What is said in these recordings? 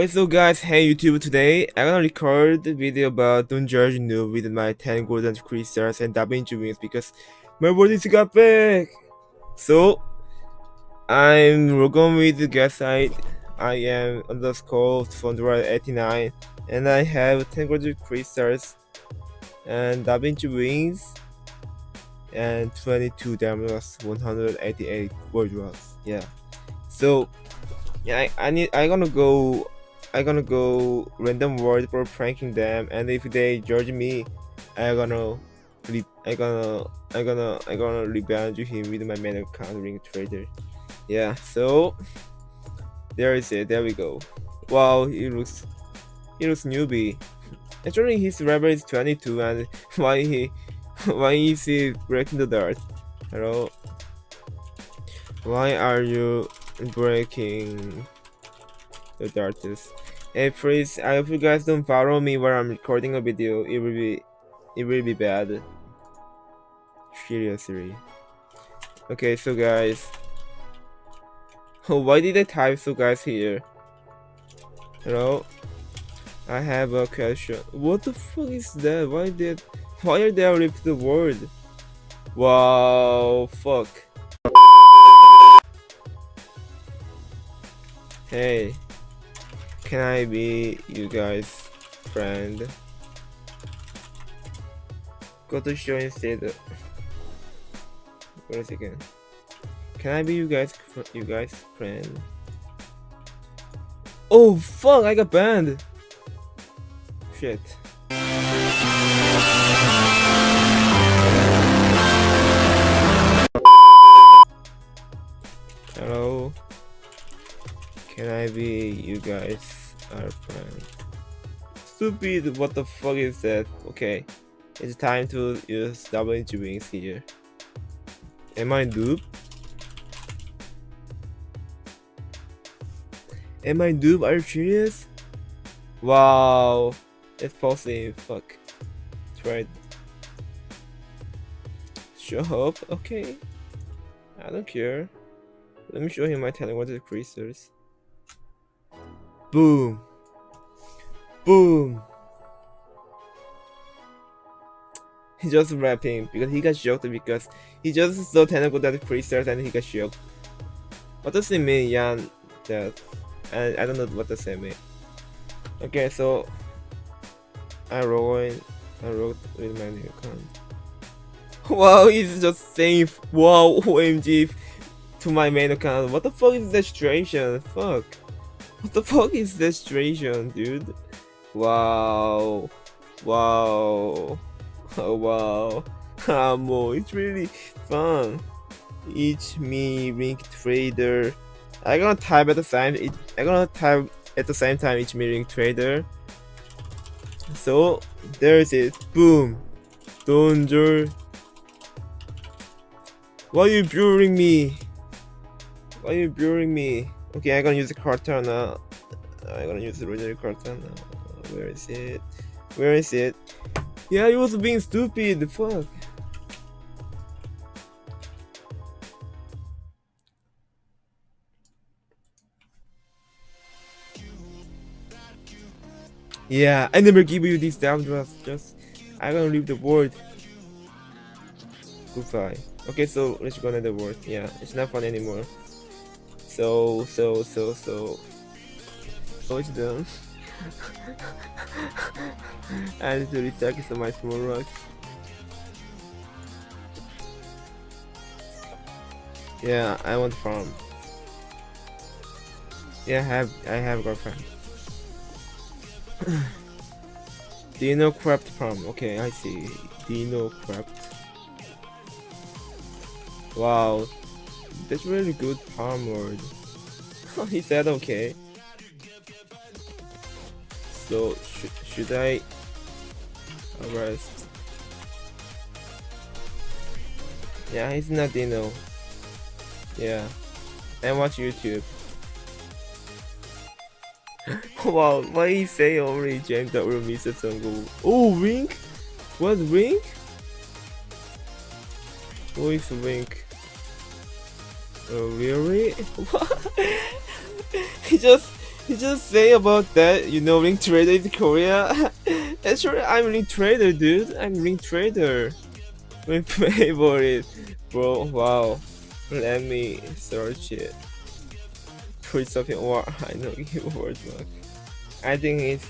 Okay, so guys, hey YouTube, today I'm gonna record a video about Don't Judge Noob with my 10 golden crystals and DaVinci wings because my body is got back! So, I'm going with the guest site, I am underscore 489 and I have 10 golden crystals and DaVinci wings and 22 damage 188 gold yeah. So yeah I, I need I'm gonna go i gonna go random world for pranking them and if they judge me i gonna i gonna i gonna i gonna revenge him with my main account ring trader yeah so there is it there we go. Wow he looks he looks newbie. Actually his level is 22 and why he why is he breaking the dirt hello? Why are you breaking the darkness. Hey please, I hope you guys don't follow me while I'm recording a video. It will be, it will be bad. Seriously. Okay, so guys. Why did I type so guys here? Hello? I have a question. What the fuck is that? Why did, why are they rip the word? Wow, fuck. Hey, can I be you guys' friend? Go to show instead. Wait a second. Can I be you guys you guys friend? Oh fuck! I got banned. Shit. Hello. Can I be you guys are friends? Stupid, what the fuck is that? Okay, it's time to use WG wings here. Am I noob? Am I noob? Are you serious? Wow, it's possible. Fuck. Tried. Show up. Okay. I don't care. Let me show him my talented creatures. Boom. Boom. He just rapping because he got shocked because he just so technical that pre-start and he got shocked. What does it mean, Yan? That and I don't know what does it mean. Okay, so I wrote I wrote with my new account. Wow, he's just saying wow OMG to my main account. What the fuck is that situation? Fuck. What the fuck is this situation, dude? Wow. Wow. Oh, wow. Amo, it's really fun. Each me ring trader. I gonna type at the same it I gonna type at the same time each me ring trader. So there's it. Boom. Danger. Why are you blurring me? Why are you blurring me? Okay, I'm gonna use the carton now. I'm gonna use the original carton. Uh, where is it? Where is it? Yeah, he was being stupid. The Fuck. Yeah, I never give you these down drafts. Just, I'm gonna leave the board. Goodbye. Okay, so let's go another word. Yeah, it's not fun anymore. So, so, so, so. What's done? I need to recheck some my small rocks. Yeah, I want farm. Yeah, I have I have girlfriend. Do you know craft farm? Okay, I see. Do you know craft? Wow, that's really good palm he said okay. So sh should I arrest? Yeah, he's not Dino. Yeah, and watch YouTube. wow, why he say only James that will miss a go? Oh, Wink? What Wink? Who is Wink? Oh, really? he just he just say about that, you know, Ring Trader in Korea? Actually, I'm Ring Trader, dude. I'm Ring Trader. My favorite. Bro, wow. Let me search it. Put something or I know keyword mark. I think it's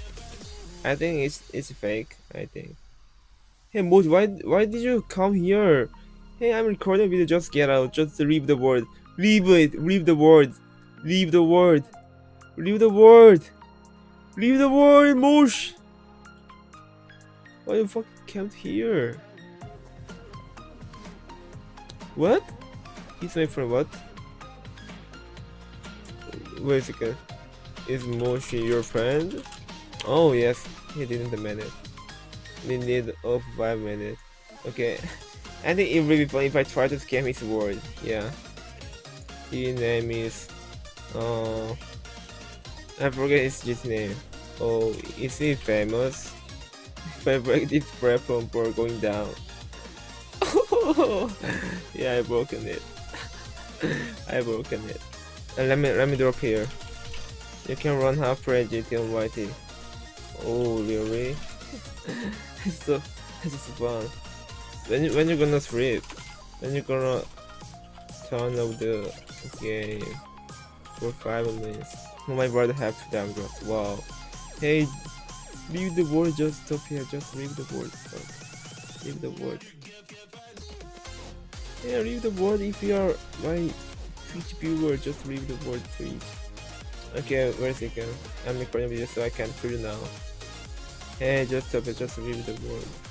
I think it's it's fake, I think. Hey Mood, why why did you come here? Hey, I'm recording video, just get out, just leave the word. Leave it, leave the word. Leave the word. Leave the word. Leave the word, Mosh. Why you fucking camped here? What? He's my friend, what? Wait a second. Is Moshi your friend? Oh yes, he didn't it. We need of 5 minutes. Okay. I think it would be funny if I try to scam his word. Yeah. His name is... Uh, I forget his just name. Oh, is he famous? I break this platform for going down. yeah, I broken it. I broken it. And let me let me drop here. You can run half for GT on YT. Oh really? it's so it's so fun. When you when you're gonna sleep? When you gonna off the game for five minutes? My brother have to downgrade. Wow. Hey, leave the word. Just stop here. Just leave the. Fuck. Leave the word. Yeah, leave the word if you are my Twitch viewer. Just leave the word, please. Okay, wait a second. I'm recording video so I can put it now. Hey, just stop it. Just leave the word.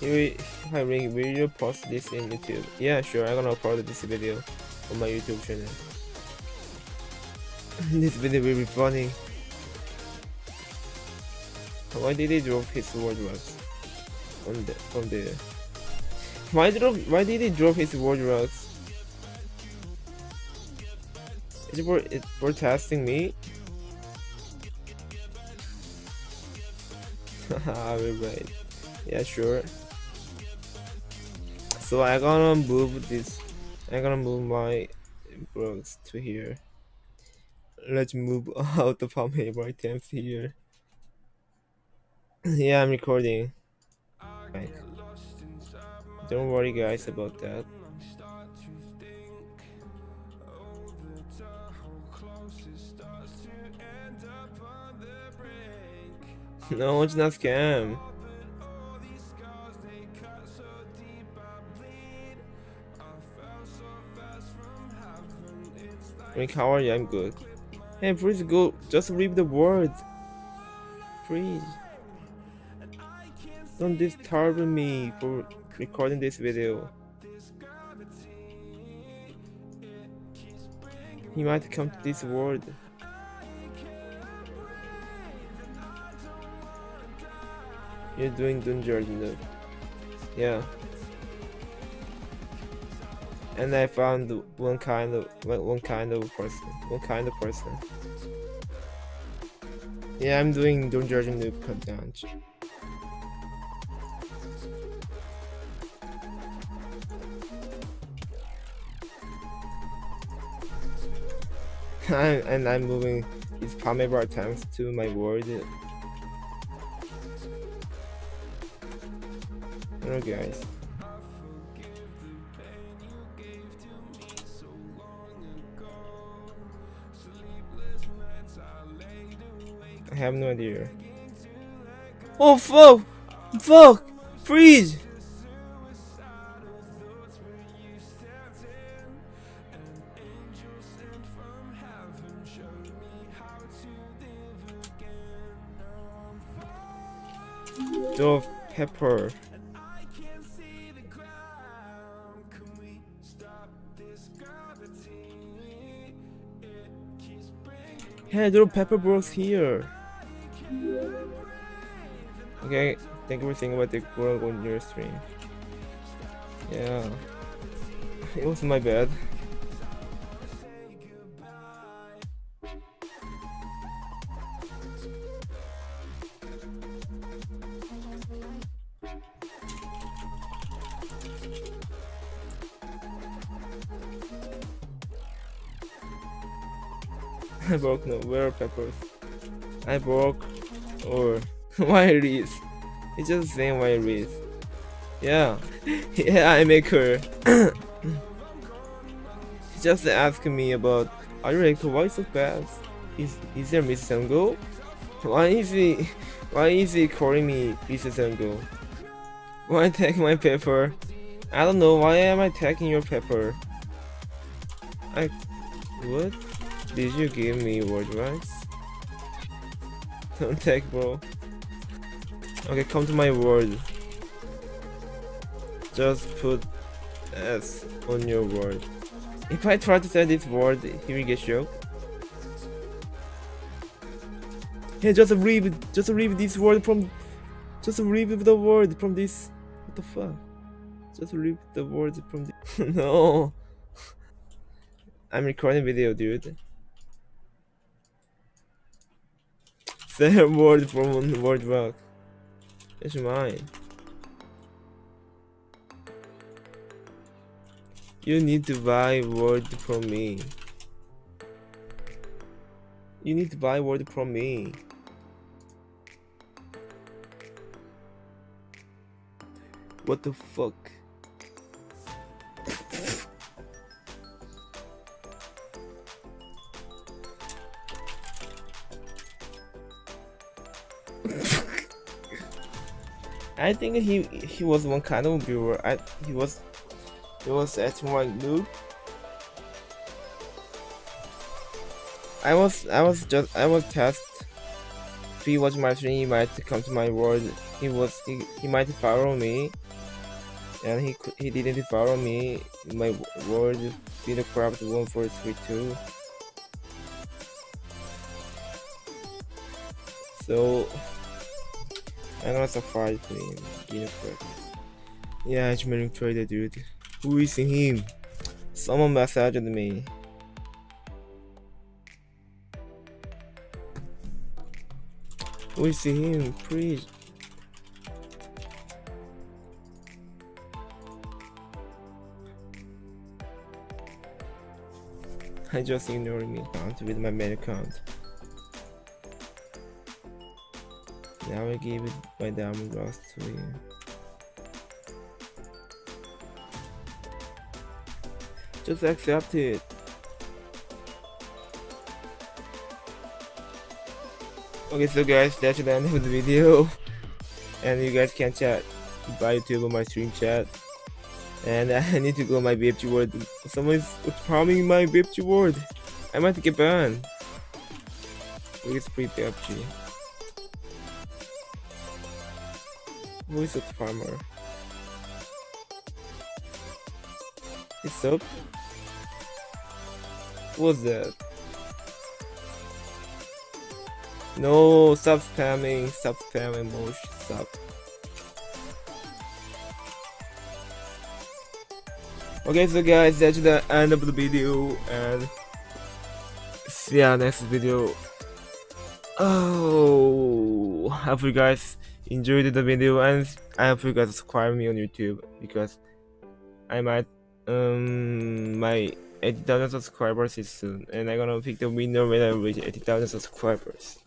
Here, hi Ring, will you post this in YouTube? Yeah, sure. I'm gonna upload this video on my YouTube channel. this video will be funny. Why did he drop his wardrobes? On the from there. Why drop why did he drop his wardrobes? Is it for for testing me? Haha, right. Yeah, sure. So I'm gonna move this. I'm gonna move my books to here. Let's move out how many items here. yeah, I'm recording. Right. Don't worry, guys, about that. no, it's not scam. How are you? I'm good. Hey, please go. Just read the words. Please. Don't disturb me for recording this video. He might come to this world. You're doing Dungeon, Yeah and I found one kind of one kind of person, one kind of person. Yeah, I'm doing Don't Judge Noob Cut Down. and I'm moving Palme bar tanks to my ward. Hello guys. I have no idea. Oh fuck! Fuck! Freeze! Dove pepper. Hey, little pepper bros here. Okay, thank you for thinking about the quote on your stream. Yeah, it was my bad. I broke no where peppers? I broke or why Reese? It's just saying why Reese. Yeah. yeah, I make her. just asking me about are you to why so fast? Is is there Miss Ungo? Why is he why is he calling me Miss Ungo? Why take my paper? I don't know why am I taking your paper? I what? Did you give me word rights? Don't take bro. Okay, come to my word. Just put S on your word. If I try to say this word, he will get shocked. Hey, just read, just read this word from, just read the word from this. What the fuck? Just read the word from this. no. I'm recording video, dude. Say a word from word rock. It's mine. You need to buy word from me. You need to buy word from me. What the fuck? I think he he was one kind of viewer. I he was it was at my loop. I was I was just I was test. If he watch my stream, he might come to my world. He was he, he might follow me, and he he didn't follow me. My world four three two. So I'm gonna surprise him. Videocraft. Yeah, it's engineering trader, dude. Who is him? Someone messaged me. Who is him? Please. I just ignored me with my main account. Now I give it my diamond glass to you. Just accept it. Okay, so guys, that's the end of the video. And you guys can chat by YouTube on my stream chat. And I need to go my BFG word. Someone's spamming my BFG word. I might get banned. Please free BFG. A farmer? It's up. What's that? No, stop spamming, stop spamming, Mosh, stop. Okay, so guys, that's the end of the video, and see ya next video. Oh, hope you guys enjoyed the video and I hope you guys subscribe me on YouTube because I might um my 80,000 subscribers is soon and I'm gonna pick the winner when I reach 80,000 subscribers.